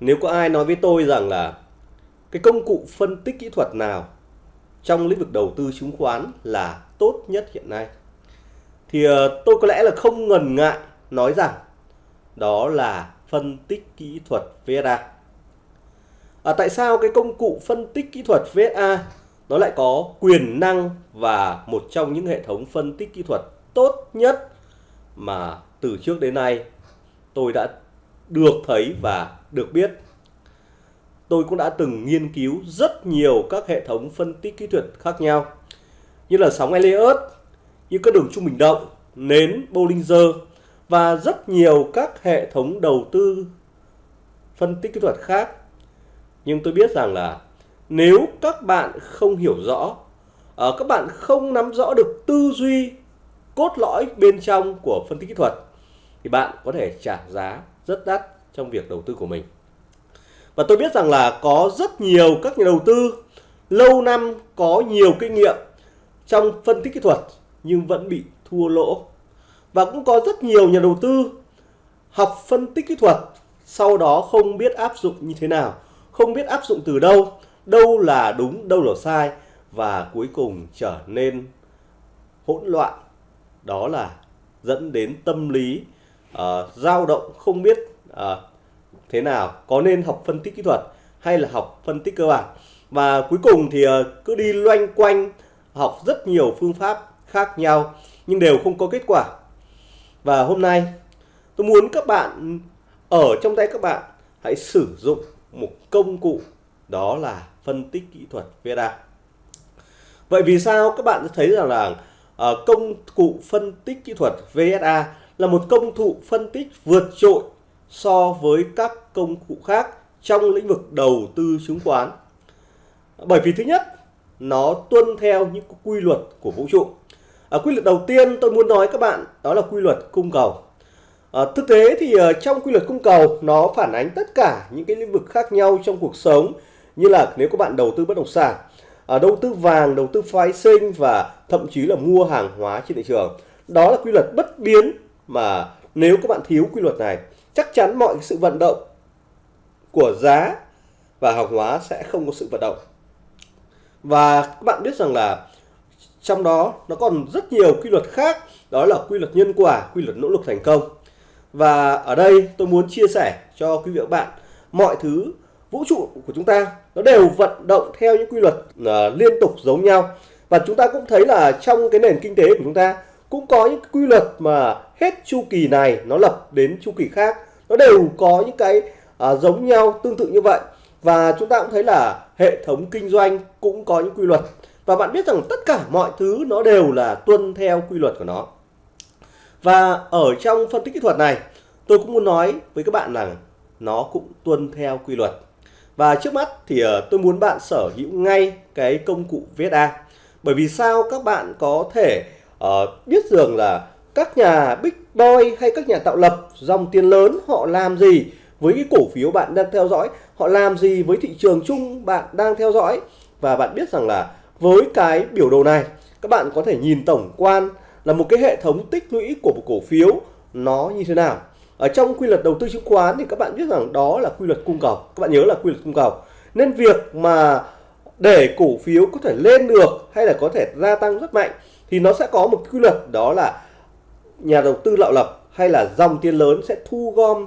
nếu có ai nói với tôi rằng là cái công cụ phân tích kỹ thuật nào trong lĩnh vực đầu tư chứng khoán là tốt nhất hiện nay thì ờ, tôi có lẽ là không ngần ngại nói rằng đó là phân tích kỹ thuật VSA. À, tại sao cái công cụ phân tích kỹ thuật VSA nó lại có quyền năng và một trong những hệ thống phân tích kỹ thuật tốt nhất mà từ trước đến nay tôi đã được thấy và được biết. Tôi cũng đã từng nghiên cứu rất nhiều các hệ thống phân tích kỹ thuật khác nhau như là sóng Elliott, như các đường trung bình động, nến Bollinger và rất nhiều các hệ thống đầu tư phân tích kỹ thuật khác. Nhưng tôi biết rằng là nếu các bạn không hiểu rõ, ờ, các bạn không nắm rõ được tư duy cốt lõi bên trong của phân tích kỹ thuật thì bạn có thể trả giá rất đắt trong việc đầu tư của mình. Và tôi biết rằng là có rất nhiều các nhà đầu tư lâu năm có nhiều kinh nghiệm trong phân tích kỹ thuật nhưng vẫn bị thua lỗ. Và cũng có rất nhiều nhà đầu tư học phân tích kỹ thuật sau đó không biết áp dụng như thế nào, không biết áp dụng từ đâu, đâu là đúng, đâu là sai và cuối cùng trở nên hỗn loạn. Đó là dẫn đến tâm lý uh, dao động không biết à, thế nào? Có nên học phân tích kỹ thuật hay là học phân tích cơ bản? Và cuối cùng thì ờ, cứ đi loanh quanh học rất nhiều phương pháp khác nhau nhưng đều không có kết quả. Và hôm nay tôi muốn các bạn ở trong tay các bạn hãy sử dụng một công cụ đó là phân tích kỹ thuật VDA Vậy vì sao các bạn thấy rằng là ờ, công cụ phân tích kỹ thuật VSA là một công cụ phân tích vượt trội so với các công cụ khác trong lĩnh vực đầu tư chứng khoán. Bởi vì thứ nhất, nó tuân theo những quy luật của vũ trụ. À, quy luật đầu tiên tôi muốn nói các bạn đó là quy luật cung cầu. À, thực tế thì uh, trong quy luật cung cầu nó phản ánh tất cả những cái lĩnh vực khác nhau trong cuộc sống như là nếu các bạn đầu tư bất động sản, à, đầu tư vàng, đầu tư phái sinh và thậm chí là mua hàng hóa trên thị trường. Đó là quy luật bất biến mà nếu các bạn thiếu quy luật này chắc chắn mọi sự vận động của giá và hàng hóa sẽ không có sự vận động. Và các bạn biết rằng là trong đó nó còn rất nhiều quy luật khác đó là quy luật nhân quả quy luật nỗ lực thành công và ở đây tôi muốn chia sẻ cho quý vị và các bạn mọi thứ vũ trụ của chúng ta nó đều vận động theo những quy luật uh, liên tục giống nhau và chúng ta cũng thấy là trong cái nền kinh tế của chúng ta cũng có những quy luật mà hết chu kỳ này nó lập đến chu kỳ khác. Nó đều có những cái à, giống nhau tương tự như vậy. Và chúng ta cũng thấy là hệ thống kinh doanh cũng có những quy luật. Và bạn biết rằng tất cả mọi thứ nó đều là tuân theo quy luật của nó. Và ở trong phân tích kỹ thuật này tôi cũng muốn nói với các bạn rằng nó cũng tuân theo quy luật. Và trước mắt thì ờ, tôi muốn bạn sở hữu ngay cái công cụ VSA bởi vì sao các bạn có thể uh, biết rằng là các nhà big boy hay các nhà tạo lập, dòng tiền lớn, họ làm gì với cái cổ phiếu bạn đang theo dõi? Họ làm gì với thị trường chung bạn đang theo dõi? Và bạn biết rằng là với cái biểu đồ này, các bạn có thể nhìn tổng quan là một cái hệ thống tích lũy của một cổ phiếu nó như thế nào. Ở trong quy luật đầu tư chứng khoán thì các bạn biết rằng đó là quy luật cung cầu. Các bạn nhớ là quy luật cung cầu. Nên việc mà để cổ phiếu có thể lên được hay là có thể gia tăng rất mạnh thì nó sẽ có một quy luật đó là nhà đầu tư lạo lập hay là dòng tiền lớn sẽ thu gom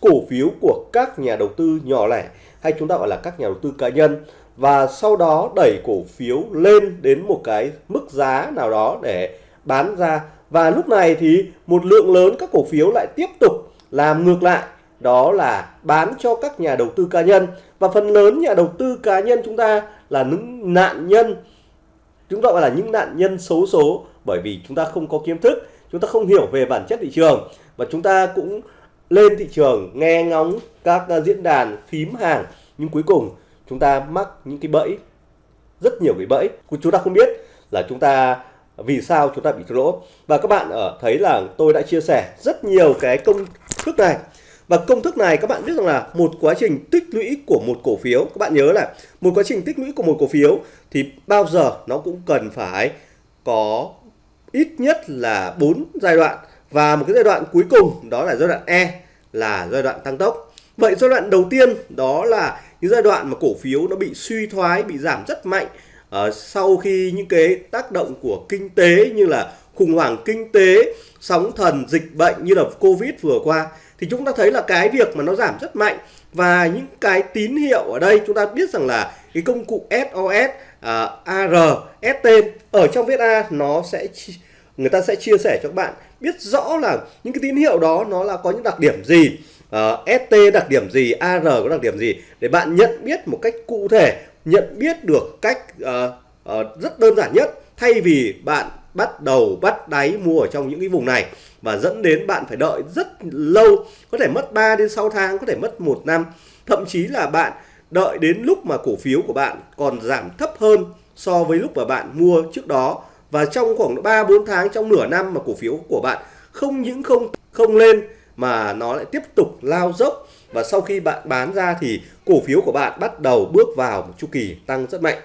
cổ phiếu của các nhà đầu tư nhỏ lẻ hay chúng ta gọi là các nhà đầu tư cá nhân và sau đó đẩy cổ phiếu lên đến một cái mức giá nào đó để bán ra. Và lúc này thì một lượng lớn các cổ phiếu lại tiếp tục làm ngược lại, đó là bán cho các nhà đầu tư cá nhân. Và phần lớn nhà đầu tư cá nhân chúng ta là những nạn nhân, chúng ta gọi là những nạn nhân xấu số bởi vì chúng ta không có kiến thức chúng ta không hiểu về bản chất thị trường và chúng ta cũng lên thị trường, nghe ngóng các à, diễn đàn, phím hàng. Nhưng cuối cùng chúng ta mắc những cái bẫy, rất nhiều cái bẫy. Chúng ta không biết là chúng ta, vì sao chúng ta bị thua lỗ. Và các bạn ở thấy là tôi đã chia sẻ rất nhiều cái công thức này. Và công thức này các bạn biết rằng là một quá trình tích lũy của một cổ phiếu. Các bạn nhớ là một quá trình tích lũy của một cổ phiếu thì bao giờ nó cũng cần phải có ít nhất là 4 giai đoạn. Và một cái giai đoạn cuối cùng đó là giai đoạn E là giai đoạn tăng tốc. Vậy giai đoạn đầu tiên đó là những giai đoạn mà cổ phiếu nó bị suy thoái, bị giảm rất mạnh uh, sau khi những cái tác động của kinh tế như là khủng hoảng kinh tế, sóng thần, dịch bệnh như là Covid vừa qua thì chúng ta thấy là cái việc mà nó giảm rất mạnh. Và những cái tín hiệu ở đây chúng ta biết rằng là cái công cụ SOS, À, uh, AR, ở trong viết A nó sẽ người ta sẽ chia sẻ cho các bạn biết rõ là những cái tín hiệu đó nó là có những đặc điểm gì à, uh, ST đặc điểm gì AR có đặc điểm gì để bạn nhận biết một cách cụ thể nhận biết được cách uh, uh, rất đơn giản nhất thay vì bạn bắt đầu bắt đáy mua ở trong những cái vùng này và dẫn đến bạn phải đợi rất lâu có thể mất 3 đến 6 tháng có thể mất một năm thậm chí là bạn đợi đến lúc mà cổ phiếu của bạn còn giảm thấp hơn so với lúc mà bạn mua trước đó và trong khoảng 3 4 tháng, trong nửa năm mà cổ phiếu của bạn không những không không lên, mà nó lại tiếp tục lao dốc và sau khi bạn bán ra thì cổ phiếu của bạn bắt đầu bước vào một chu kỳ tăng rất mạnh.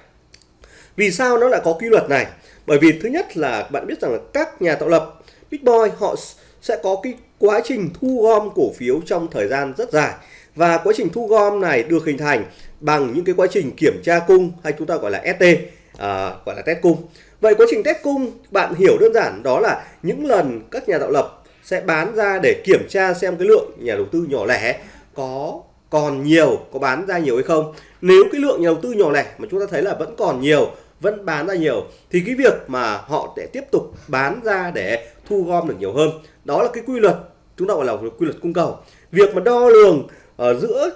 Vì sao nó lại có quy luật này? Bởi vì thứ nhất là bạn biết rằng là các nhà tạo lập, Big Boy, họ sẽ có cái quá trình thu gom cổ phiếu trong thời gian rất dài và quá trình thu gom này được hình thành bằng những cái quá trình kiểm tra cung hay chúng ta gọi là ST à, gọi là test cung. Vậy quá trình test cung bạn hiểu đơn giản đó là những lần các nhà tạo lập sẽ bán ra để kiểm tra xem cái lượng nhà đầu tư nhỏ lẻ có còn nhiều có bán ra nhiều hay không. Nếu cái lượng nhà đầu tư nhỏ lẻ mà chúng ta thấy là vẫn còn nhiều vẫn bán ra nhiều thì cái việc mà họ sẽ tiếp tục bán ra để thu gom được nhiều hơn. Đó là cái quy luật chúng ta gọi là quy luật cung cầu. Việc mà đo lường Ờ, giữa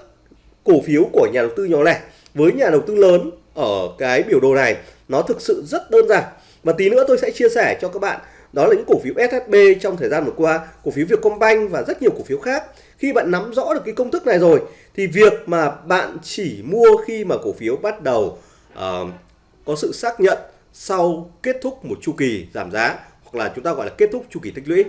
cổ phiếu của nhà đầu tư nhỏ lẻ với nhà đầu tư lớn ở cái biểu đồ này nó thực sự rất đơn giản. Và tí nữa tôi sẽ chia sẻ cho các bạn đó là những cổ phiếu SHB trong thời gian vừa qua cổ phiếu Vietcombank và rất nhiều cổ phiếu khác. Khi bạn nắm rõ được cái công thức này rồi thì việc mà bạn chỉ mua khi mà cổ phiếu bắt đầu uh, có sự xác nhận sau kết thúc một chu kỳ giảm giá hoặc là chúng ta gọi là kết thúc chu kỳ tích lũy.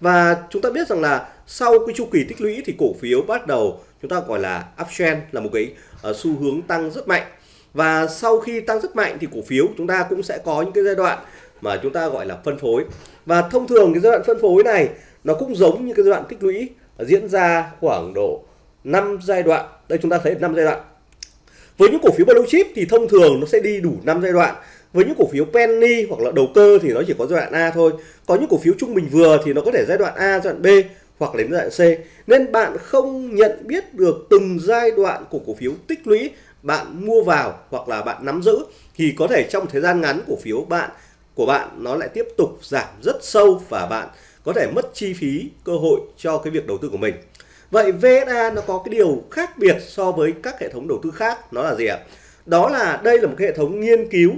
Và chúng ta biết rằng là sau cái chu kỳ tích lũy thì cổ phiếu bắt đầu chúng ta gọi là uptrend là một cái uh, xu hướng tăng rất mạnh. Và sau khi tăng rất mạnh thì cổ phiếu chúng ta cũng sẽ có những cái giai đoạn mà chúng ta gọi là phân phối. Và thông thường cái giai đoạn phân phối này nó cũng giống như cái giai đoạn tích lũy diễn ra khoảng độ 5 giai đoạn. Đây chúng ta thấy 5 giai đoạn. Với những cổ phiếu blue chip thì thông thường nó sẽ đi đủ 5 giai đoạn. Với những cổ phiếu penny hoặc là đầu cơ thì nó chỉ có giai đoạn A thôi. Có những cổ phiếu trung bình vừa thì nó có thể giai đoạn A giai đoạn B hoặc đến giai đoạn C nên bạn không nhận biết được từng giai đoạn của cổ phiếu tích lũy bạn mua vào hoặc là bạn nắm giữ thì có thể trong thời gian ngắn cổ phiếu bạn của bạn nó lại tiếp tục giảm rất sâu và bạn có thể mất chi phí cơ hội cho cái việc đầu tư của mình. Vậy VSA nó có cái điều khác biệt so với các hệ thống đầu tư khác nó là gì ạ? Đó là đây là một cái hệ thống nghiên cứu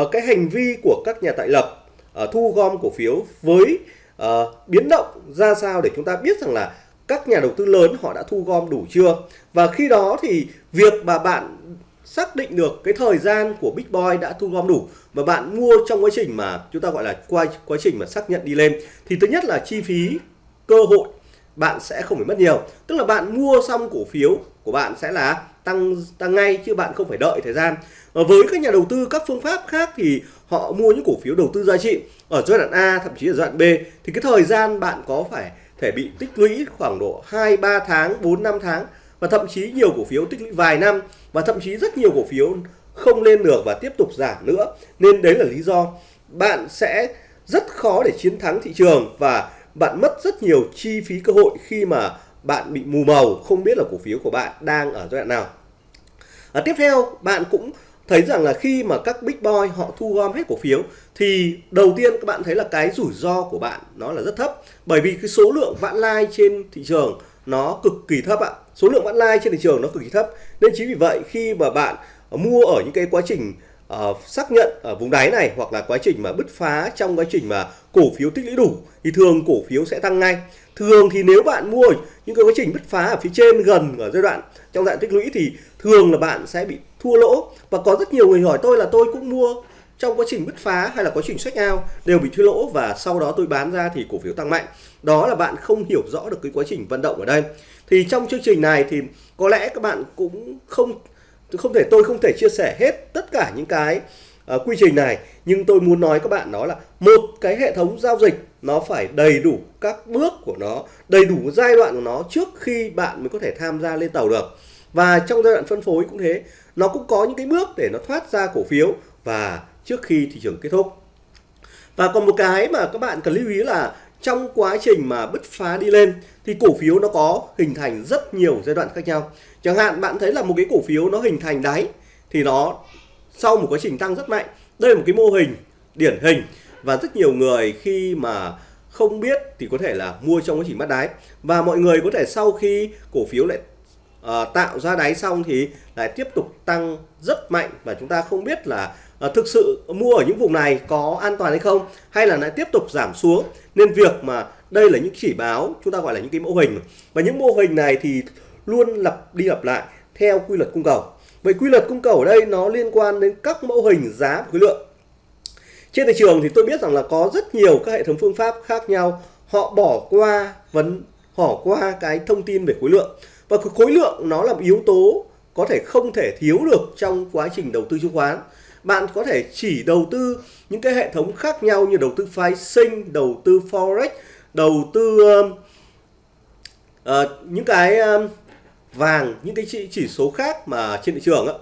uh, cái hành vi của các nhà tại lập uh, thu gom cổ phiếu với uh, biến động ra sao để chúng ta biết rằng là các nhà đầu tư lớn họ đã thu gom đủ chưa? Và khi đó thì việc mà bạn xác định được cái thời gian của Big Boy đã thu gom đủ và bạn mua trong quá trình mà chúng ta gọi là qua quá trình mà xác nhận đi lên thì thứ nhất là chi phí cơ hội bạn sẽ không phải mất nhiều. Tức là bạn mua xong cổ phiếu của bạn sẽ là tăng tăng ngay chứ bạn không phải đợi thời gian. Với các nhà đầu tư các phương pháp khác thì họ mua những cổ phiếu đầu tư giá trị ở giai đoạn A, thậm chí ở giai đoạn B, thì cái thời gian bạn có phải thể bị tích lũy khoảng độ 2 3 tháng 4 5 tháng, và thậm chí nhiều cổ phiếu tích lũy vài năm, và thậm chí rất nhiều cổ phiếu không lên được và tiếp tục giảm nữa. Nên đấy là lý do bạn sẽ rất khó để chiến thắng thị trường và bạn mất rất nhiều chi phí cơ hội khi mà bạn bị mù màu không biết là cổ phiếu của bạn đang ở giai đoạn nào. À, tiếp theo bạn cũng thấy rằng là khi mà các big boy họ thu gom hết cổ phiếu thì đầu tiên các bạn thấy là cái rủi ro của bạn nó là rất thấp. Bởi vì cái số lượng vãn lai trên thị trường nó cực kỳ thấp ạ. Số lượng vãn lai trên thị trường nó cực kỳ thấp. Nên chính vì vậy khi mà bạn mua ở những cái quá trình uh, xác nhận ở vùng đáy này hoặc là quá trình mà bứt phá trong quá trình mà cổ phiếu tích lũy đủ thì thường cổ phiếu sẽ tăng ngay. Thường thì nếu bạn mua những cái quá trình bứt phá ở phía trên gần ở giai đoạn trong đoạn tích lũy thì thường là bạn sẽ bị thua lỗ. Và có rất nhiều người hỏi tôi là tôi cũng mua trong quá trình bứt phá hay là quá trình sách ao đều bị thua lỗ và sau đó tôi bán ra thì cổ phiếu tăng mạnh. Đó là bạn không hiểu rõ được cái quá trình vận động ở đây. Thì trong chương trình này thì có lẽ các bạn cũng không không thể tôi không thể chia sẻ hết tất cả những cái uh, quy trình này nhưng tôi muốn nói các bạn đó là một cái hệ thống giao dịch nó phải đầy đủ các bước của nó đầy đủ giai đoạn của nó trước khi bạn mới có thể tham gia lên tàu được. Và trong giai đoạn phân phối cũng thế nó cũng có những cái bước để nó thoát ra cổ phiếu và trước khi thị trường kết thúc. Và còn một cái mà các bạn cần lưu ý là trong quá trình mà bứt phá đi lên thì cổ phiếu nó có hình thành rất nhiều giai đoạn khác nhau. Chẳng hạn bạn thấy là một cái cổ phiếu nó hình thành đáy thì nó sau một quá trình tăng rất mạnh. Đây là một cái mô hình điển hình. Và rất nhiều người khi mà không biết thì có thể là mua trong quá trình bắt đáy. Và mọi người có thể sau khi cổ phiếu lại uh, tạo ra đáy xong thì lại tiếp tục tăng rất mạnh. Và chúng ta không biết là uh, thực sự mua ở những vùng này có an toàn hay không hay là lại tiếp tục giảm xuống nên việc mà đây là những chỉ báo, chúng ta gọi là những cái mô hình. Và những mô hình này thì luôn lặp đi lặp lại theo quy luật cung cầu. Vậy quy luật cung cầu ở đây nó liên quan đến các mẫu hình giá và khối lượng. Trên thị trường thì tôi biết rằng là có rất nhiều các hệ thống phương pháp khác nhau. Họ bỏ qua vấn, bỏ qua cái thông tin về khối lượng. Và khối lượng nó là một yếu tố có thể không thể thiếu được trong quá trình đầu tư chứng khoán bạn có thể chỉ đầu tư những cái hệ thống khác nhau như đầu tư phái sinh đầu tư forex đầu tư uh, những cái uh, vàng những cái chỉ, chỉ số khác mà trên thị trường á.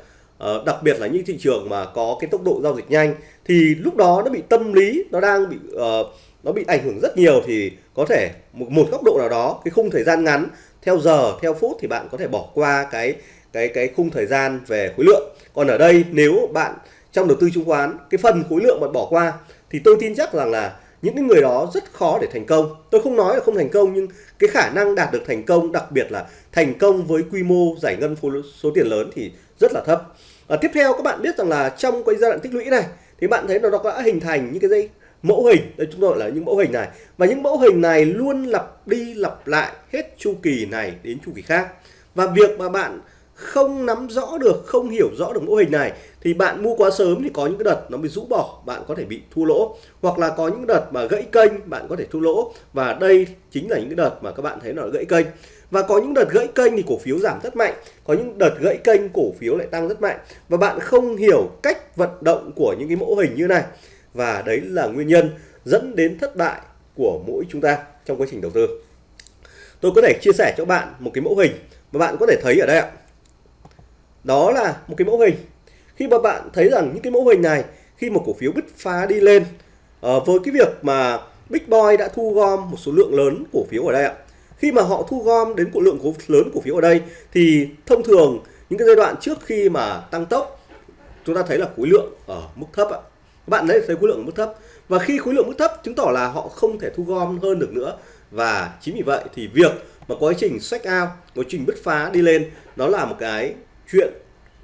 Uh, đặc biệt là những thị trường mà có cái tốc độ giao dịch nhanh. Thì lúc đó nó bị tâm lý nó đang bị uh, nó bị ảnh hưởng rất nhiều thì có thể một, một góc độ nào đó cái khung thời gian ngắn theo giờ theo phút thì bạn có thể bỏ qua cái cái cái khung thời gian về khối lượng. Còn ở đây nếu bạn trong đầu tư chứng khoán cái phần khối lượng bạn bỏ qua thì tôi tin chắc rằng là những cái người đó rất khó để thành công. Tôi không nói là không thành công nhưng cái khả năng đạt được thành công đặc biệt là thành công với quy mô giải ngân số tiền lớn thì rất là thấp. À, tiếp theo các bạn biết rằng là trong cái giai đoạn tích lũy này thì bạn thấy nó đã hình thành những cái dây mẫu hình. Đây chúng tôi gọi là những mẫu hình này. Và những mẫu hình này luôn lặp đi lặp lại hết chu kỳ này đến chu kỳ khác. Và việc mà bạn không nắm rõ được, không hiểu rõ được mô hình này, thì bạn mua quá sớm thì có những cái đợt nó bị rũ bỏ, bạn có thể bị thua lỗ. Hoặc là có những đợt mà gãy kênh, bạn có thể thua lỗ. Và đây chính là những cái đợt mà các bạn thấy nó gãy kênh. Và có những đợt gãy kênh thì cổ phiếu giảm rất mạnh, có những đợt gãy kênh cổ phiếu lại tăng rất mạnh. Và bạn không hiểu cách vận động của những cái mẫu hình như này. Và đấy là nguyên nhân dẫn đến thất bại của mỗi chúng ta trong quá trình đầu tư. Tôi có thể chia sẻ cho bạn một cái mẫu hình mà bạn có thể thấy ở đây ạ đó là một cái mẫu hình. Khi mà bạn thấy rằng những cái mẫu hình này khi một cổ phiếu bứt phá đi lên uh, với cái việc mà Big Boy đã thu gom một số lượng lớn cổ phiếu ở đây ạ. Khi mà họ thu gom đến cổ lượng cổ lớn cổ phiếu ở đây thì thông thường những cái giai đoạn trước khi mà tăng tốc chúng ta thấy là khối lượng ở mức thấp ạ. Các bạn thấy thấy khối lượng ở mức thấp. Và khi khối lượng mức thấp chứng tỏ là họ không thể thu gom hơn được nữa. Và chính vì vậy thì việc mà quá trình sách out quá trình bứt phá đi lên nó là một cái chuyện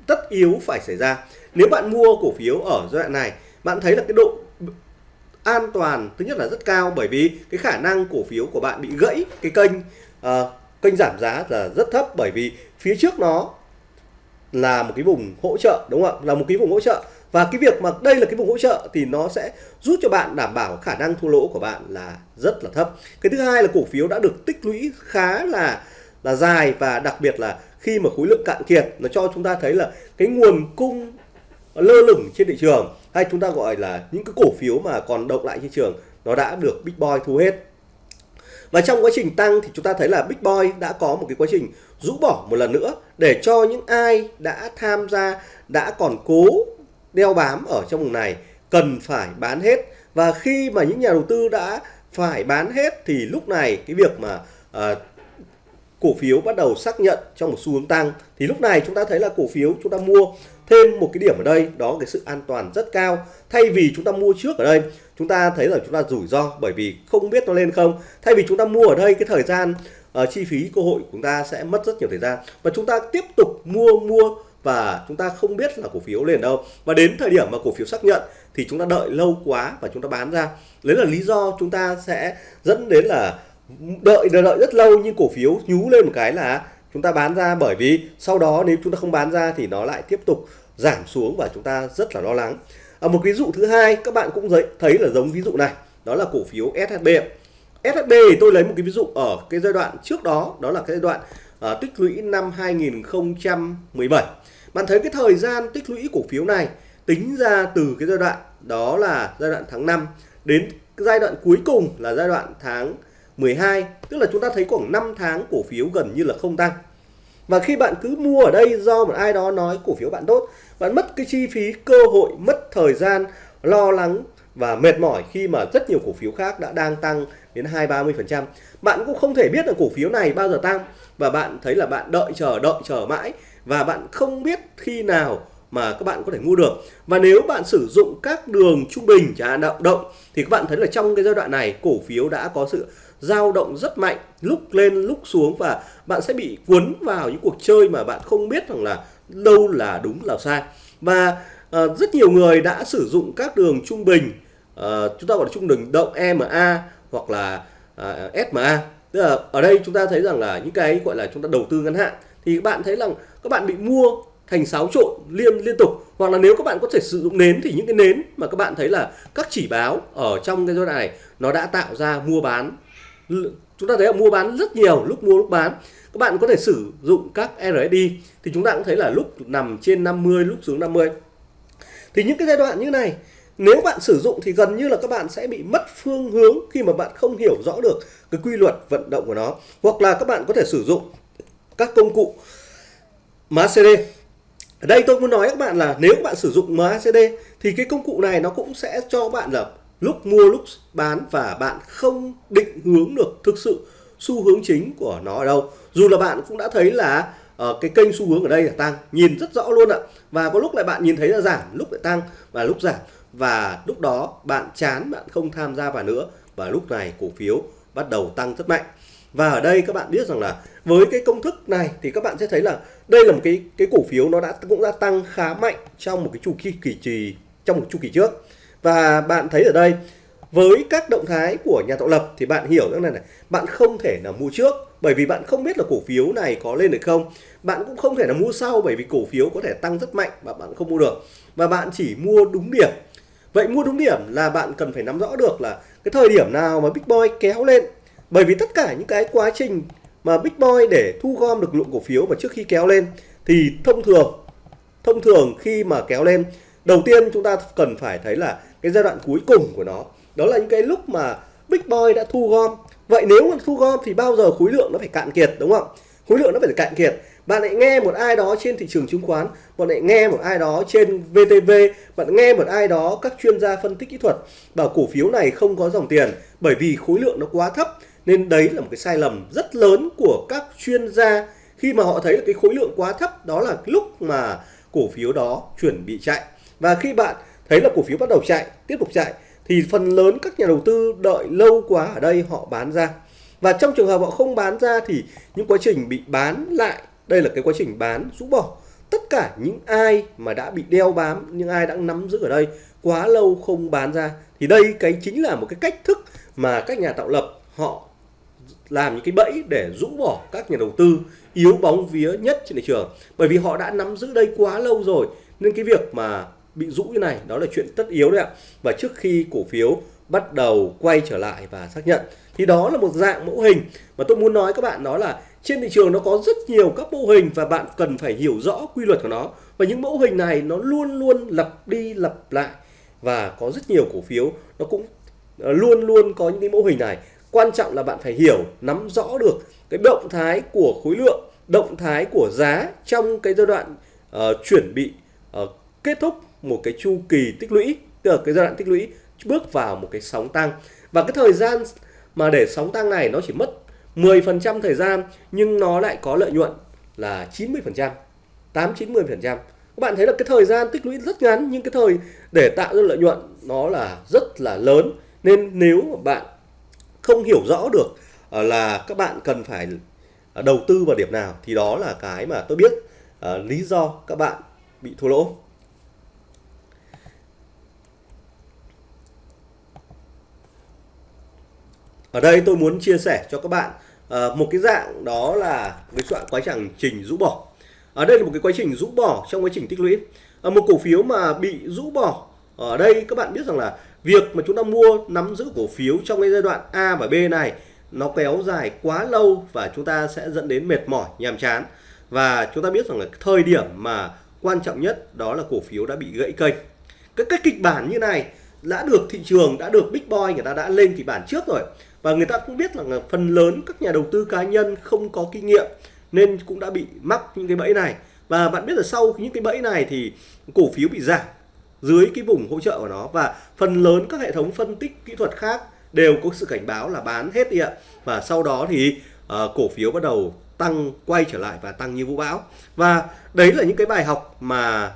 tất yếu phải xảy ra. Nếu bạn mua cổ phiếu ở giai đoạn này bạn thấy là cái độ an toàn thứ nhất là rất cao bởi vì cái khả năng cổ phiếu của bạn bị gãy cái kênh uh, kênh giảm giá là rất thấp bởi vì phía trước nó là một cái vùng hỗ trợ đúng không ạ? Là một cái vùng hỗ trợ. Và cái việc mà đây là cái vùng hỗ trợ thì nó sẽ giúp cho bạn đảm bảo khả năng thua lỗ của bạn là rất là thấp. Cái thứ hai là cổ phiếu đã được tích lũy khá là là dài và đặc biệt là khi mà khối lượng cạn kiệt nó cho chúng ta thấy là cái nguồn cung lơ lửng trên thị trường hay chúng ta gọi là những cái cổ phiếu mà còn động lại trên trường nó đã được Big Boy thu hết. Và trong quá trình tăng thì chúng ta thấy là Big Boy đã có một cái quá trình rũ bỏ một lần nữa để cho những ai đã tham gia đã còn cố đeo bám ở trong vùng này cần phải bán hết. Và khi mà những nhà đầu tư đã phải bán hết thì lúc này cái việc mà uh, cổ phiếu bắt đầu xác nhận trong một xu hướng tăng thì lúc này chúng ta thấy là cổ phiếu chúng ta mua thêm một cái điểm ở đây đó cái sự an toàn rất cao thay vì chúng ta mua trước ở đây chúng ta thấy là chúng ta rủi ro bởi vì không biết nó lên không thay vì chúng ta mua ở đây cái thời gian uh, chi phí cơ hội của chúng ta sẽ mất rất nhiều thời gian và chúng ta tiếp tục mua mua và chúng ta không biết là cổ phiếu lên đâu và đến thời điểm mà cổ phiếu xác nhận thì chúng ta đợi lâu quá và chúng ta bán ra đấy là lý do chúng ta sẽ dẫn đến là đợi đợi, đợi rất lâu nhưng cổ phiếu nhú lên một cái là chúng ta bán ra bởi vì sau đó nếu chúng ta không bán ra thì nó lại tiếp tục giảm xuống và chúng ta rất là lo lắng. À, một ví dụ thứ hai các bạn cũng thấy là giống ví dụ này đó là cổ phiếu SHB SHB thì tôi lấy một cái ví dụ ở cái giai đoạn trước đó đó là cái giai đoạn uh, tích lũy năm 2017 bạn thấy cái thời gian tích lũy cổ phiếu này tính ra từ cái giai đoạn đó là giai đoạn tháng 5 đến giai đoạn cuối cùng là giai đoạn tháng 12 tức là chúng ta thấy khoảng 5 tháng cổ phiếu gần như là không tăng và khi bạn cứ mua ở đây do một ai đó nói cổ phiếu bạn tốt, bạn mất cái chi phí, cơ hội, mất thời gian, lo lắng và mệt mỏi khi mà rất nhiều cổ phiếu khác đã đang tăng đến 2 30%. Bạn cũng không thể biết là cổ phiếu này bao giờ tăng và bạn thấy là bạn đợi chờ đợi chờ mãi và bạn không biết khi nào mà các bạn có thể mua được. Và nếu bạn sử dụng các đường trung bình, chẳng hạn động động thì các bạn thấy là trong cái giai đoạn này cổ phiếu đã có sự dao động rất mạnh, lúc lên lúc xuống và bạn sẽ bị cuốn vào những cuộc chơi mà bạn không biết rằng là đâu là đúng là sai. Và uh, rất nhiều người đã sử dụng các đường trung bình uh, chúng ta gọi là trung bình động EMA hoặc là ờ, uh, SMA. Tức là ở đây chúng ta thấy rằng là những cái gọi là chúng ta đầu tư ngắn hạn thì các bạn thấy rằng các bạn bị mua thành xáo trộn liên liên tục hoặc là nếu các bạn có thể sử dụng nến thì những cái nến mà các bạn thấy là các chỉ báo ở trong cái giai đoạn này nó đã tạo ra mua bán chúng ta thấy là mua bán rất nhiều lúc mua lúc bán. Các bạn có thể sử dụng các RSI thì chúng ta cũng thấy là lúc nằm trên 50 lúc xuống 50 thì những cái giai đoạn như này, nếu bạn sử dụng thì gần như là các bạn sẽ bị mất phương hướng khi mà bạn không hiểu rõ được cái quy luật vận động của nó. Hoặc là các bạn có thể sử dụng các công cụ MACD ở đây tôi muốn nói các bạn là nếu các bạn sử dụng MACD thì cái công cụ này nó cũng sẽ cho bạn là lúc mua lúc bán và bạn không định hướng được thực sự xu hướng chính của nó ở đâu. Dù là bạn cũng đã thấy là uh, cái kênh xu hướng ở đây là tăng nhìn rất rõ luôn ạ. Và có lúc lại bạn nhìn thấy là giảm lúc lại tăng và lúc giảm. Và lúc đó bạn chán bạn không tham gia vào nữa. Và lúc này cổ phiếu bắt đầu tăng rất mạnh. Và ở đây các bạn biết rằng là với cái công thức này thì các bạn sẽ thấy là đây là một cái cái cổ phiếu nó đã cũng đã tăng khá mạnh trong một cái chu kỳ kỳ trì trong một chu kỳ trước và bạn thấy ở đây, với các động thái của nhà tạo lập thì bạn hiểu rằng này này, bạn không thể là mua trước. Bởi vì bạn không biết là cổ phiếu này có lên được không. Bạn cũng không thể là mua sau bởi vì cổ phiếu có thể tăng rất mạnh và bạn không mua được. Và bạn chỉ mua đúng điểm. Vậy mua đúng điểm là bạn cần phải nắm rõ được là cái thời điểm nào mà big boy kéo lên. Bởi vì tất cả những cái quá trình mà big boy để thu gom được lượng cổ phiếu và trước khi kéo lên thì thông thường thông thường khi mà kéo lên đầu tiên chúng ta cần phải thấy là cái giai đoạn cuối cùng của nó, đó là những cái lúc mà big boy đã thu gom. Vậy nếu mà thu gom thì bao giờ khối lượng nó phải cạn kiệt, đúng không? Khối lượng nó phải cạn kiệt. Bạn lại nghe một ai đó trên thị trường chứng khoán, bạn lại nghe một ai đó trên VTV bạn nghe một ai đó các chuyên gia phân tích kỹ thuật bảo cổ phiếu này không có dòng tiền bởi vì khối lượng nó quá thấp. Nên đấy là một cái sai lầm rất lớn của các chuyên gia. Khi mà họ thấy là cái khối lượng quá thấp, đó là lúc mà cổ phiếu đó chuẩn bị chạy và khi bạn thấy là cổ phiếu bắt đầu chạy, tiếp tục chạy, thì phần lớn các nhà đầu tư đợi lâu quá ở đây họ bán ra. Và trong trường hợp họ không bán ra thì những quá trình bị bán lại, đây là cái quá trình bán rũ bỏ. Tất cả những ai mà đã bị đeo bám, những ai đã nắm giữ ở đây quá lâu không bán ra, thì đây cái chính là một cái cách thức mà các nhà tạo lập họ làm những cái bẫy để rũ bỏ các nhà đầu tư yếu bóng vía nhất trên thị trường. Bởi vì họ đã nắm giữ đây quá lâu rồi, nên cái việc mà bị rũ như này đó là chuyện tất yếu đấy ạ. Và trước khi cổ phiếu bắt đầu quay trở lại và xác nhận thì đó là một dạng mẫu hình. Mà tôi muốn nói các bạn đó là trên thị trường nó có rất nhiều các mẫu hình và bạn cần phải hiểu rõ quy luật của nó. Và những mẫu hình này nó luôn luôn lặp đi lặp lại. Và có rất nhiều cổ phiếu nó cũng ờ, luôn luôn có những cái mẫu hình này. Quan trọng là bạn phải hiểu nắm rõ được cái động thái của khối lượng động thái của giá trong cái giai đoạn ờ, uh, chuẩn bị uh, kết thúc một cái chu kỳ tích lũy tức là cái giai đoạn tích lũy bước vào một cái sóng tăng và cái thời gian mà để sóng tăng này nó chỉ mất 10% thời gian nhưng nó lại có lợi nhuận là 90%, 8 90%. Các bạn thấy là cái thời gian tích lũy rất ngắn nhưng cái thời để tạo ra lợi nhuận nó là rất là lớn. Nên nếu mà bạn không hiểu rõ được ờ, là các bạn cần phải ờ, đầu tư vào điểm nào thì đó là cái mà tôi biết uh, lý do các bạn bị thua lỗ. Ở đây tôi muốn chia sẻ cho các bạn uh, một cái dạng đó là cái soạn quá trình trình rũ bỏ. Ở đây là một cái quá trình rũ bỏ trong quá trình tích lũy. Uh, một cổ phiếu mà bị rũ bỏ ở đây các bạn biết rằng là việc mà chúng ta mua nắm giữ cổ phiếu trong cái giai đoạn A và B này nó kéo dài quá lâu và chúng ta sẽ dẫn đến mệt mỏi nhàm chán và chúng ta biết rằng là thời điểm mà quan trọng nhất đó là cổ phiếu đã bị gãy kênh cái cách kịch bản như này đã được thị trường đã được big boy người ta đã lên kịch bản trước rồi và người ta cũng biết là phần lớn các nhà đầu tư cá nhân không có kinh nghiệm nên cũng đã bị mắc những cái bẫy này. Và bạn biết là sau những cái bẫy này thì cổ phiếu bị giảm dưới cái vùng hỗ trợ của nó. Và phần lớn các hệ thống phân tích kỹ thuật khác đều có sự cảnh báo là bán hết đi ạ. Và sau đó thì uh, cổ phiếu bắt đầu tăng quay trở lại và tăng như vũ bão. Và đấy là những cái bài học mà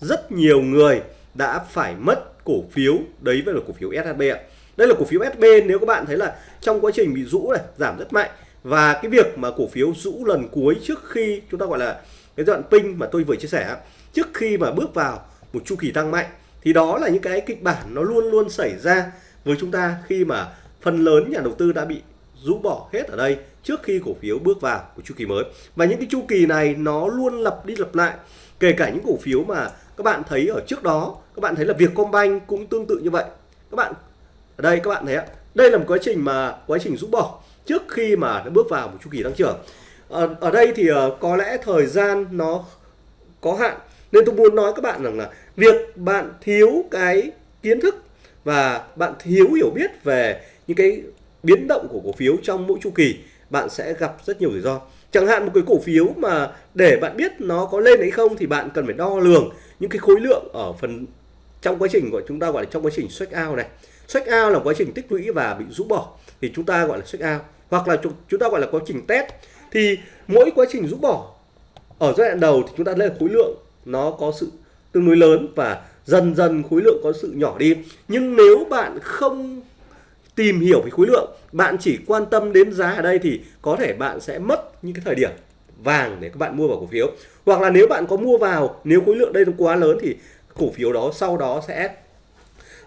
rất nhiều người đã phải mất cổ phiếu. Đấy với là cổ phiếu SHB ạ đây là cổ phiếu SB nếu các bạn thấy là trong quá trình bị rũ này, giảm rất mạnh. Và cái việc mà cổ phiếu rũ lần cuối trước khi chúng ta gọi là cái đoạn pin mà tôi vừa chia sẻ trước khi mà bước vào một chu kỳ tăng mạnh, thì đó là những cái kịch bản nó luôn luôn xảy ra với chúng ta khi mà phần lớn nhà đầu tư đã bị rũ bỏ hết ở đây trước khi cổ phiếu bước vào của chu kỳ mới. Và những cái chu kỳ này nó luôn lặp đi lặp lại, kể cả những cổ phiếu mà các bạn thấy ở trước đó, các bạn thấy là Vietcombank cũng tương tự như vậy. Các bạn ở đây các bạn thấy ạ đây là một quá trình mà quá trình rũ bỏ trước khi mà nó bước vào một chu kỳ tăng trưởng. Ở, ở đây thì uh, có lẽ thời gian nó có hạn nên tôi muốn nói các bạn rằng là việc bạn thiếu cái kiến thức và bạn thiếu hiểu biết về những cái biến động của cổ phiếu trong mỗi chu kỳ bạn sẽ gặp rất nhiều rủi ro. Chẳng hạn một cái cổ phiếu mà để bạn biết nó có lên hay không thì bạn cần phải đo lường những cái khối lượng ở phần trong quá trình của chúng ta gọi là trong quá trình check out này check out là quá trình tích lũy và bị rũ bỏ. Thì chúng ta gọi là check out. Hoặc là chúng ta gọi là quá trình test. Thì mỗi quá trình rũ bỏ, ở giai đoạn đầu thì chúng ta lên khối lượng nó có sự tương đối lớn và dần dần khối lượng có sự nhỏ đi. Nhưng nếu bạn không tìm hiểu về khối lượng, bạn chỉ quan tâm đến giá ở đây thì có thể bạn sẽ mất những cái thời điểm vàng để các bạn mua vào cổ phiếu. Hoặc là nếu bạn có mua vào, nếu khối lượng đây nó quá lớn thì cổ phiếu đó sau đó sẽ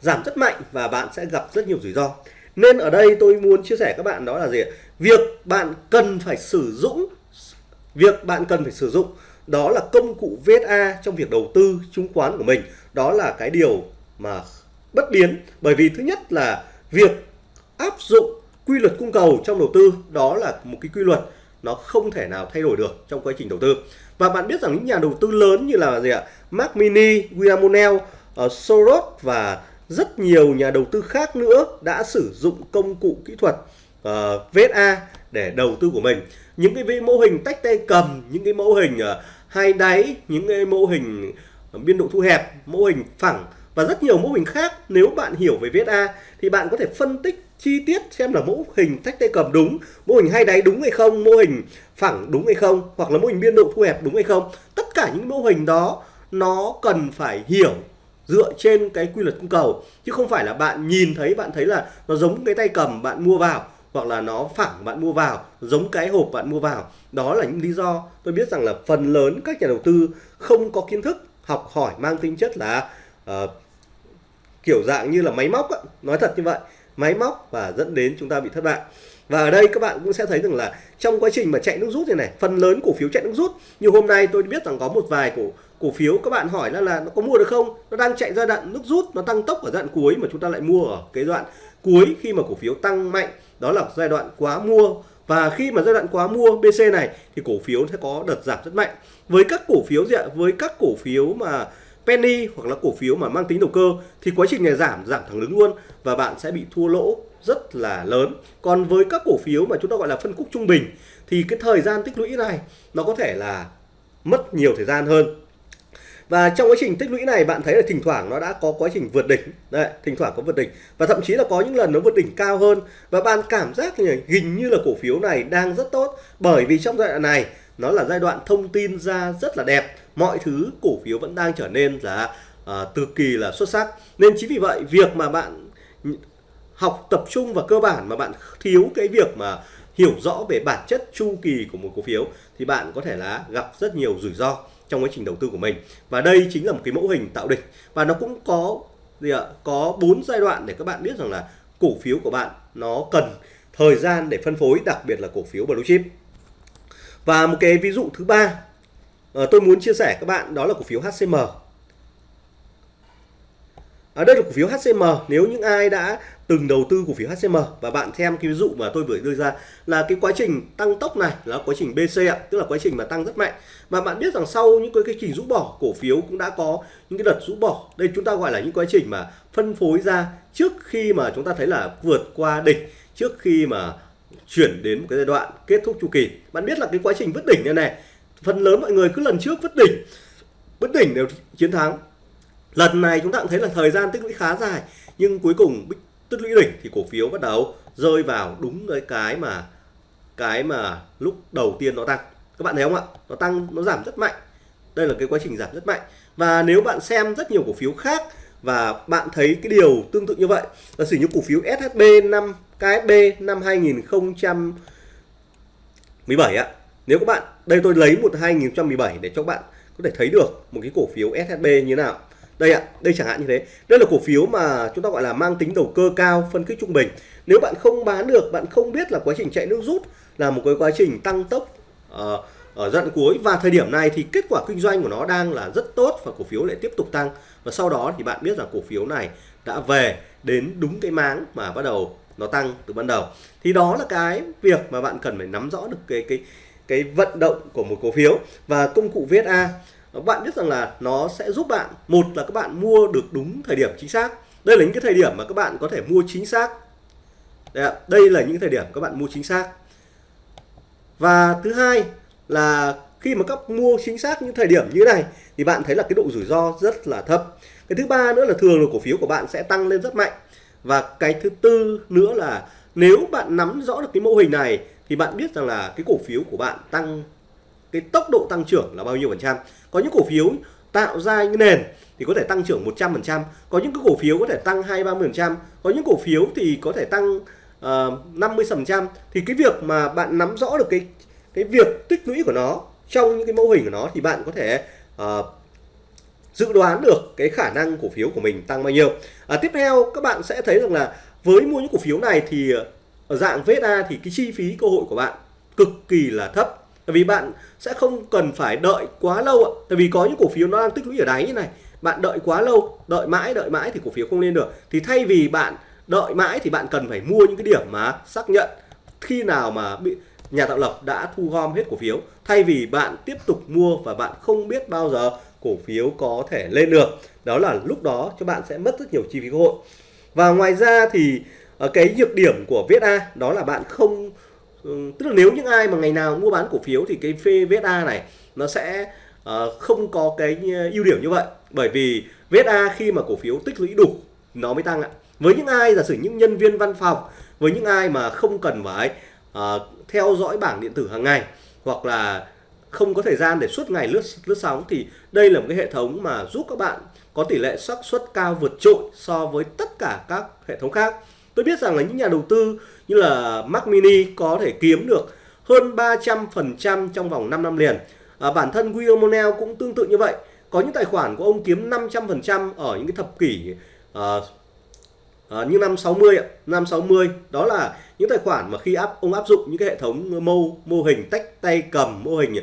giảm rất mạnh và bạn sẽ gặp rất nhiều rủi ro. Nên ở đây tôi muốn chia sẻ các bạn đó là gì việc bạn cần phải sử dụng việc bạn cần phải sử dụng đó là công cụ VSA trong việc đầu tư chứng khoán của mình. Đó là cái điều mà bất biến bởi vì thứ nhất là việc áp dụng quy luật cung cầu trong đầu tư đó là một cái quy luật nó không thể nào thay đổi được trong quá trình đầu tư. Và bạn biết rằng những nhà đầu tư lớn như là gì ạ? Mark Mini, William O'Neill, uh, ờ, Soros và rất nhiều nhà đầu tư khác nữa đã sử dụng công cụ kỹ thuật ờ, uh, VSA để đầu tư của mình. Những cái mô hình tách tay cầm những cái mô hình uh, hai đáy những cái mô hình biên độ thu hẹp mô hình phẳng và rất nhiều mô hình khác. Nếu bạn hiểu về VSA thì bạn có thể phân tích chi tiết xem là mô hình tách tay cầm đúng mô hình hai đáy đúng hay không mô hình phẳng đúng hay không hoặc là mô hình biên độ thu hẹp đúng hay không. Tất cả những mô hình đó nó cần phải hiểu dựa trên cái quy luật cung cầu. Chứ không phải là bạn nhìn thấy bạn thấy là nó giống cái tay cầm bạn mua vào hoặc là nó phẳng bạn mua vào giống cái hộp bạn mua vào. Đó là những lý do tôi biết rằng là phần lớn các nhà đầu tư không có kiến thức học hỏi mang tính chất là uh, kiểu dạng như là máy móc á, nói thật như vậy máy móc và dẫn đến chúng ta bị thất bại. Và ở đây các bạn cũng sẽ thấy rằng là trong quá trình mà chạy nước rút này này phần lớn cổ phiếu chạy nước rút. Như hôm nay tôi biết rằng có một vài cổ cổ phiếu, các bạn hỏi là là nó có mua được không? Nó đang chạy giai đoạn nước rút, nó tăng tốc ở giai đoạn cuối mà chúng ta lại mua ở cái đoạn cuối khi mà cổ phiếu tăng mạnh. Đó là giai đoạn quá mua. Và khi mà giai đoạn quá mua BC này thì cổ phiếu sẽ có đợt giảm rất mạnh. Với các cổ phiếu gì ạ? Với các cổ phiếu mà penny hoặc là cổ phiếu mà mang tính đầu cơ thì quá trình này giảm giảm thẳng đứng luôn và bạn sẽ bị thua lỗ rất là lớn. Còn với các cổ phiếu mà chúng ta gọi là phân khúc trung bình thì cái thời gian tích lũy này nó có thể là mất nhiều thời gian hơn và trong quá trình tích lũy này bạn thấy là thỉnh thoảng nó đã có quá trình vượt đỉnh. Đấy thỉnh thoảng có vượt đỉnh. Và thậm chí là có những lần nó vượt đỉnh cao hơn. Và bạn cảm giác như hình như là cổ phiếu này đang rất tốt. Bởi vì trong giai đoạn này nó là giai đoạn thông tin ra rất là đẹp. Mọi thứ cổ phiếu vẫn đang trở nên là à, uh, cực kỳ là xuất sắc. Nên chính vì vậy việc mà bạn học tập trung và cơ bản mà bạn thiếu cái việc mà hiểu rõ về bản chất chu kỳ của một cổ phiếu thì bạn có thể là gặp rất nhiều rủi ro trong quá trình đầu tư của mình. Và đây chính là một cái mẫu hình tạo đỉnh. Và nó cũng có gì ạ? Có bốn giai đoạn để các bạn biết rằng là cổ phiếu của bạn nó cần thời gian để phân phối đặc biệt là cổ phiếu blue chip. Và một cái ví dụ thứ ba ờ, tôi muốn chia sẻ các bạn đó là cổ phiếu HCM À, đây là cổ phiếu HCM nếu những ai đã từng đầu tư cổ phiếu HCM và bạn xem cái ví dụ mà tôi vừa đưa ra là cái quá trình tăng tốc này là quá trình BC ạ tức là quá trình mà tăng rất mạnh. Và bạn biết rằng sau những cái, cái trình rũ bỏ cổ phiếu cũng đã có những cái đợt rũ bỏ. Đây chúng ta gọi là những quá trình mà phân phối ra trước khi mà chúng ta thấy là vượt qua đỉnh trước khi mà chuyển đến một cái giai đoạn kết thúc chu kỳ. Bạn biết là cái quá trình vứt đỉnh này này phần lớn mọi người cứ lần trước vứt đỉnh vứt đỉnh đều chiến thắng. Lần này chúng ta cũng thấy là thời gian tích lũy khá dài nhưng cuối cùng tích lũy đỉnh thì cổ phiếu bắt đầu rơi vào đúng cái cái mà cái mà lúc đầu tiên nó tăng. Các bạn thấy không ạ? Nó tăng, nó giảm rất mạnh. Đây là cái quá trình giảm rất mạnh. Và nếu bạn xem rất nhiều cổ phiếu khác và bạn thấy cái điều tương tự như vậy là sử như cổ phiếu SHB năm KSB năm 2017 ạ. Nếu các bạn, đây tôi lấy một 2017 để cho các bạn có thể thấy được một cái cổ phiếu SHB như thế nào đây ạ đây chẳng hạn như thế. Đây là cổ phiếu mà chúng ta gọi là mang tính đầu cơ cao phân khích trung bình. Nếu bạn không bán được bạn không biết là quá trình chạy nước rút là một cái quá trình tăng tốc uh, ở giai đoạn cuối. Và thời điểm này thì kết quả kinh doanh của nó đang là rất tốt và cổ phiếu lại tiếp tục tăng. Và sau đó thì bạn biết rằng cổ phiếu này đã về đến đúng cái máng mà bắt đầu nó tăng từ ban đầu. Thì đó là cái việc mà bạn cần phải nắm rõ được cái cái cái vận động của một cổ phiếu. Và công cụ VSA bạn biết rằng là nó sẽ giúp bạn. Một là các bạn mua được đúng thời điểm chính xác. Đây là những cái thời điểm mà các bạn có thể mua chính xác. Đây, ạ. đây là những thời điểm các bạn mua chính xác. Và thứ hai là khi mà các mua chính xác những thời điểm như này thì bạn thấy là cái độ rủi ro rất là thấp. Cái thứ ba nữa là thường là cổ phiếu của bạn sẽ tăng lên rất mạnh. Và cái thứ tư nữa là nếu bạn nắm rõ được cái mô hình này thì bạn biết rằng là cái cổ phiếu của bạn tăng cái tốc độ tăng trưởng là bao nhiêu phần trăm. Có những cổ phiếu tạo ra những nền thì có thể tăng trưởng 100%, có những cái cổ phiếu có thể tăng 2 30%, có những cổ phiếu thì có thể tăng ờ, uh, 50% thì cái việc mà bạn nắm rõ được cái cái việc tích lũy của nó trong những cái mô hình của nó thì bạn có thể uh, dự đoán được cái khả năng cổ phiếu của mình tăng bao nhiêu. À, tiếp theo các bạn sẽ thấy rằng là với mua những cổ phiếu này thì ở dạng VSA thì cái chi phí cơ hội của bạn cực kỳ là thấp. Tại vì bạn sẽ không cần phải đợi quá lâu ạ. Tại vì có những cổ phiếu nó đang tích lũy ở đáy như này. Bạn đợi quá lâu, đợi mãi, đợi mãi thì cổ phiếu không lên được. Thì thay vì bạn đợi mãi thì bạn cần phải mua những cái điểm mà xác nhận khi nào mà bị nhà tạo lập đã thu gom hết cổ phiếu. Thay vì bạn tiếp tục mua và bạn không biết bao giờ cổ phiếu có thể lên được. Đó là lúc đó cho bạn sẽ mất rất nhiều chi phí cơ hội. Và ngoài ra thì ờ, cái nhược điểm của VSA đó là bạn không Ừ, tức là nếu những ai mà ngày nào mua bán cổ phiếu thì cái phê VSA này nó sẽ uh, không có cái ờ, ưu điểm như vậy. Bởi vì VSA khi mà cổ phiếu tích lũy đủ nó mới tăng ạ. Với những ai giả sử những nhân viên văn phòng với những ai mà không cần phải uh, theo dõi bảng điện tử hàng ngày hoặc là không có thời gian để suốt ngày lướt lướt sóng thì đây là một cái hệ thống mà giúp các bạn có tỷ lệ xác suất cao vượt trội so với tất cả các hệ thống khác. Tôi biết rằng là những nhà đầu tư như là Mac Mini có thể kiếm được hơn 300% trong vòng 5 năm liền. À, bản thân William Monell cũng tương tự như vậy. Có những tài khoản của ông kiếm 500% ở những cái thập kỷ à, à, như năm 60 ạ, năm 60 đó là những tài khoản mà khi áp ông áp dụng những cái hệ thống mô mô hình tách tay cầm, mô hình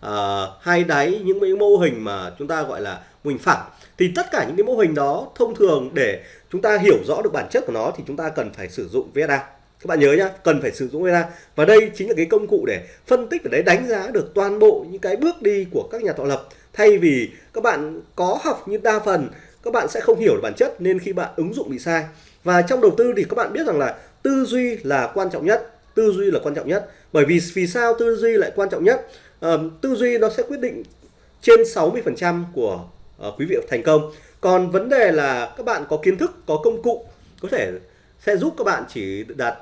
à, hai đáy, những cái mô hình mà chúng ta gọi là mô hình phẳng thì tất cả những cái mô hình đó thông thường để chúng ta hiểu rõ được bản chất của nó thì chúng ta cần phải sử dụng VSA các bạn nhớ nhá cần phải sử dụng ra và đây chính là cái công cụ để phân tích và đấy đánh giá được toàn bộ những cái bước đi của các nhà tạo lập. Thay vì các bạn có học như đa phần các bạn sẽ không hiểu được bản chất nên khi bạn ứng dụng bị sai. Và trong đầu tư thì các bạn biết rằng là tư duy là quan trọng nhất tư duy là quan trọng nhất. Bởi vì vì sao tư duy lại quan trọng nhất? À, tư duy nó sẽ quyết định trên 60% của uh, quý vị thành công. Còn vấn đề là các bạn có kiến thức có công cụ có thể sẽ giúp các bạn chỉ đạt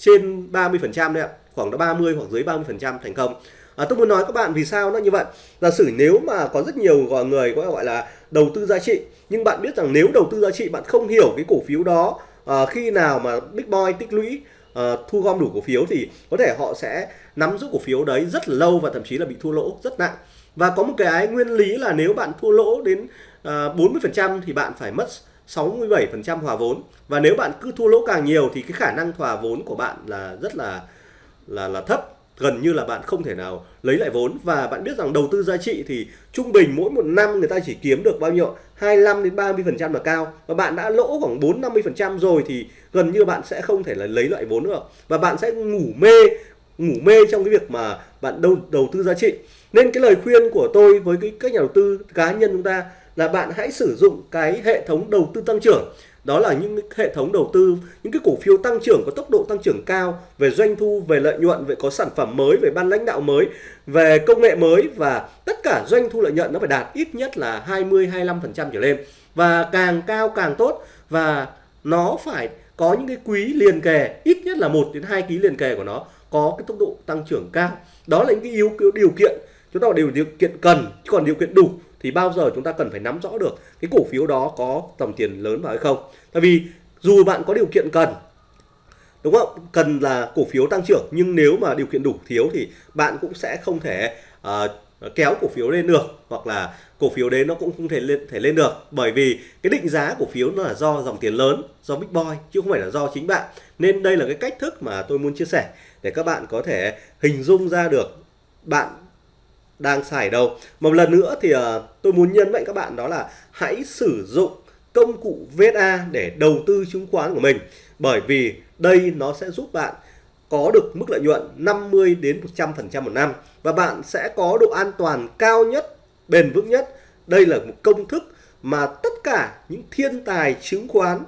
trên 30% đấy ạ. Khoảng đó 30 hoặc dưới 30% thành công. À, tôi muốn nói các bạn vì sao nó như vậy. Giả sử nếu mà có rất nhiều người có gọi là đầu tư giá trị nhưng bạn biết rằng nếu đầu tư giá trị bạn không hiểu cái cổ phiếu đó à, khi nào mà big boy tích lũy à, thu gom đủ cổ phiếu thì có thể họ sẽ nắm giữ cổ phiếu đấy rất là lâu và thậm chí là bị thua lỗ rất nặng. Và có một cái nguyên lý là nếu bạn thua lỗ đến à, 40% thì bạn phải mất 67% hòa vốn. Và nếu bạn cứ thua lỗ càng nhiều thì cái khả năng hòa vốn của bạn là rất là là là thấp. Gần như là bạn không thể nào lấy lại vốn. Và bạn biết rằng đầu tư giá trị thì trung bình mỗi một năm người ta chỉ kiếm được bao nhiêu 25 đến 30 phần trăm là cao. Và bạn đã lỗ khoảng 4 50 phần trăm rồi thì gần như bạn sẽ không thể là lấy lại vốn nữa và bạn sẽ ngủ mê ngủ mê trong cái việc mà bạn đầu đầu tư giá trị. Nên cái lời khuyên của tôi với cái các nhà đầu tư cá nhân chúng ta là bạn hãy sử dụng cái hệ thống đầu tư tăng trưởng. Đó là những hệ thống đầu tư, những cái cổ phiếu tăng trưởng có tốc độ tăng trưởng cao, về doanh thu, về lợi nhuận, về có sản phẩm mới, về ban lãnh đạo mới, về công nghệ mới, và tất cả doanh thu lợi nhuận nó phải đạt ít nhất là 20 25 phần trăm trở lên. Và càng cao càng tốt, và nó phải có những cái quý liền kề, ít nhất là một đến hai quý liền kề của nó có cái tốc độ tăng trưởng cao. Đó là những cái yếu điều kiện, chúng ta đều điều kiện cần chứ còn điều kiện đủ thì bao giờ chúng ta cần phải nắm rõ được cái cổ phiếu đó có tầm tiền lớn vào hay không? Tại vì dù bạn có điều kiện cần đúng không? Cần là cổ phiếu tăng trưởng nhưng nếu mà điều kiện đủ thiếu thì bạn cũng sẽ không thể uh, kéo cổ phiếu lên được hoặc là cổ phiếu đấy nó cũng không thể lên thể lên được. Bởi vì cái định giá cổ phiếu nó là do dòng tiền lớn do big boy chứ không phải là do chính bạn. Nên đây là cái cách thức mà tôi muốn chia sẻ để các bạn có thể hình dung ra được bạn đang xài đâu. Một lần nữa thì uh, tôi muốn nhấn mạnh các bạn đó là hãy sử dụng công cụ VSA để đầu tư chứng khoán của mình. Bởi vì đây nó sẽ giúp bạn có được mức lợi nhuận 50 đến 100% một năm và bạn sẽ có độ an toàn cao nhất, bền vững nhất. Đây là một công thức mà tất cả những thiên tài chứng khoán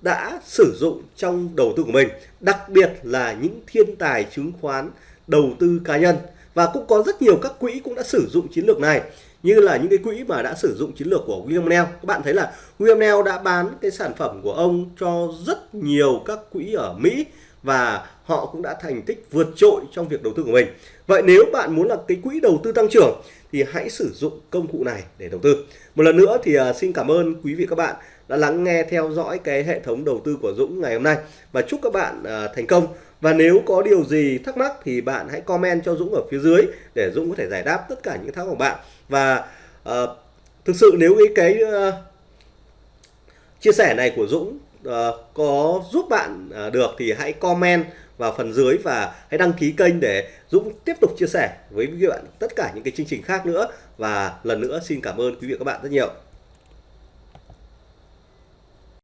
đã sử dụng trong đầu tư của mình, đặc biệt là những thiên tài chứng khoán đầu tư cá nhân và cũng có rất nhiều các quỹ cũng đã sử dụng chiến lược này, như là những cái quỹ mà đã sử dụng chiến lược của William Neal các bạn thấy là William Neal đã bán cái sản phẩm của ông cho rất nhiều các quỹ ở Mỹ và họ cũng đã thành tích vượt trội trong việc đầu tư của mình. Vậy nếu bạn muốn là cái quỹ đầu tư tăng trưởng thì hãy sử dụng công cụ này để đầu tư. Một lần nữa thì à, xin cảm ơn quý vị các bạn đã lắng nghe theo dõi cái hệ thống đầu tư của Dũng ngày hôm nay. Và chúc các bạn à, thành công và nếu có điều gì thắc mắc thì bạn hãy comment cho Dũng ở phía dưới để Dũng có thể giải đáp tất cả những thắc mắc của bạn. Và uh, thực sự nếu cái cái uh, chia sẻ này của Dũng uh, có giúp bạn uh, được thì hãy comment vào phần dưới và hãy đăng ký kênh để Dũng tiếp tục chia sẻ với các bạn tất cả những cái chương trình khác nữa. Và lần nữa xin cảm ơn quý vị và các bạn rất nhiều.